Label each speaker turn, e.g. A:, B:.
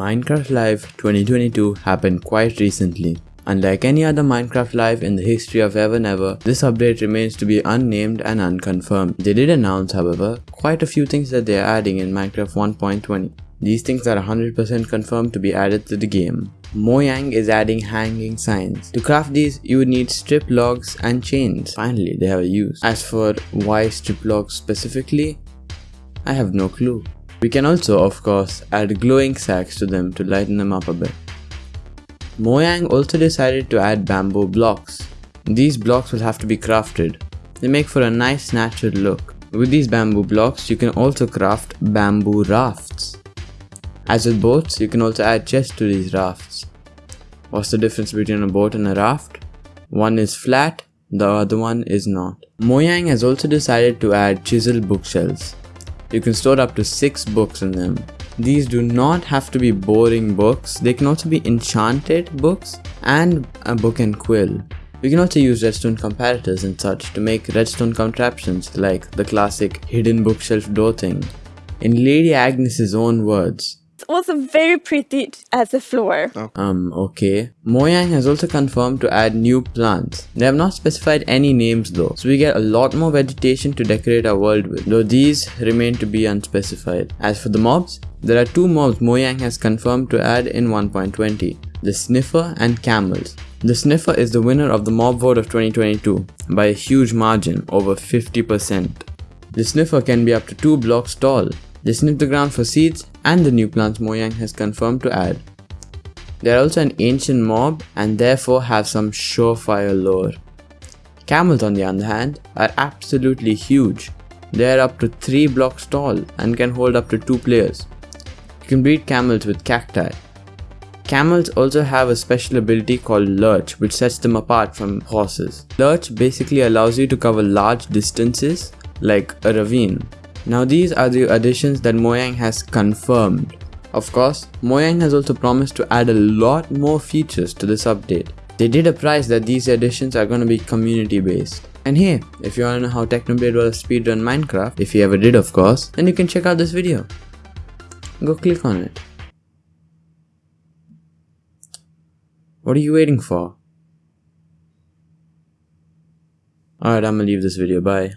A: Minecraft Live 2022 happened quite recently. Unlike any other Minecraft Live in the history of Ever Never, this update remains to be unnamed and unconfirmed. They did announce, however, quite a few things that they are adding in Minecraft 1.20. These things are 100% confirmed to be added to the game. Mojang is adding hanging signs. To craft these, you would need strip logs and chains. Finally, they have a use. As for why strip logs specifically, I have no clue. We can also, of course, add glow ink sacs to them to lighten them up a bit. Mojang also decided to add bamboo blocks. These blocks will have to be crafted. They make for a nice natural look. With these bamboo blocks, you can also craft bamboo rafts. As with boats, you can also add chests to these rafts. What's the difference between a boat and a raft? One is flat, the other one is not. Mojang has also decided to add chisel bookshelves. You can store up to 6 books in them. These do not have to be boring books, they can also be enchanted books and a book and quill. You can also use redstone comparators and such to make redstone contraptions like the classic hidden bookshelf door thing. In Lady Agnes's own words,
B: also very pretty as a floor.
A: Oh. Um, okay. Mojang has also confirmed to add new plants. They have not specified any names though, so we get a lot more vegetation to decorate our world with, though these remain to be unspecified. As for the mobs, there are two mobs Mojang has confirmed to add in 1.20, the Sniffer and Camels. The Sniffer is the winner of the mob vote of 2022 by a huge margin, over 50%. The Sniffer can be up to 2 blocks tall. They sniff the ground for seeds and the new plants Mojang has confirmed to add. They are also an ancient mob and therefore have some surefire lore. Camels on the other hand are absolutely huge. They are up to 3 blocks tall and can hold up to 2 players. You can breed camels with cacti. Camels also have a special ability called Lurch which sets them apart from horses. Lurch basically allows you to cover large distances like a ravine now these are the additions that Mojang has confirmed. Of course, Mojang has also promised to add a lot more features to this update. They did a price that these additions are going to be community based. And hey, if you want to know how Technoblade was speedrun Minecraft, if you ever did of course, then you can check out this video. Go click on it. What are you waiting for? Alright, I'm gonna leave this video, bye.